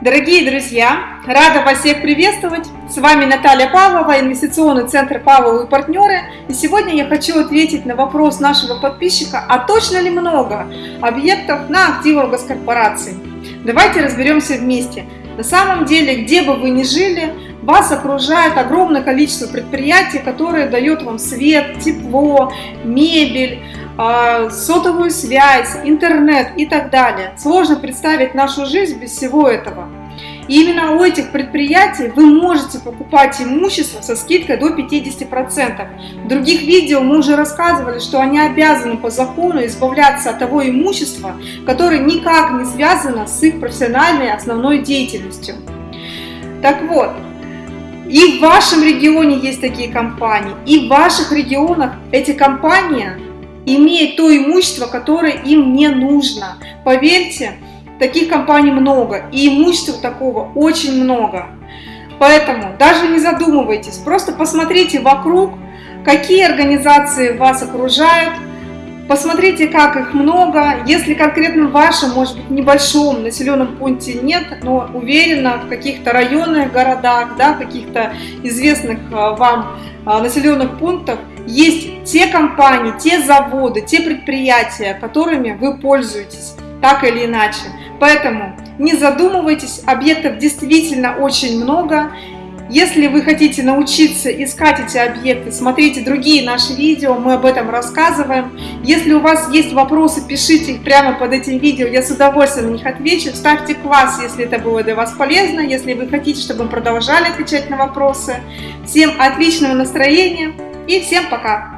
Дорогие друзья, рада вас всех приветствовать. С вами Наталья Павлова, инвестиционный центр Павловы и партнеры. И сегодня я хочу ответить на вопрос нашего подписчика, а точно ли много объектов на активах госкорпораций? Давайте разберемся вместе. На самом деле, где бы вы ни жили, вас окружает огромное количество предприятий, которые дают вам свет, тепло, мебель, сотовую связь, интернет и так далее. Сложно представить нашу жизнь без всего этого. И именно у этих предприятий вы можете покупать имущество со скидкой до 50%. В других видео мы уже рассказывали, что они обязаны по закону избавляться от того имущества, которое никак не связано с их профессиональной основной деятельностью. Так вот, и в вашем регионе есть такие компании, и в ваших регионах эти компании имеют то имущество, которое им не нужно. Поверьте, таких компаний много, и имущества такого очень много. Поэтому даже не задумывайтесь, просто посмотрите вокруг, какие организации вас окружают, Посмотрите, как их много. Если конкретно в вашем, может быть, небольшом населенном пункте нет, но уверена, в каких-то районных городах, да, каких-то известных а, вам а, населенных пунктах есть те компании, те заводы, те предприятия, которыми вы пользуетесь, так или иначе. Поэтому не задумывайтесь, объектов действительно очень много, если вы хотите научиться искать эти объекты, смотрите другие наши видео, мы об этом рассказываем. Если у вас есть вопросы, пишите их прямо под этим видео, я с удовольствием на них отвечу. Ставьте класс, если это было для вас полезно, если вы хотите, чтобы мы продолжали отвечать на вопросы. Всем отличного настроения и всем пока!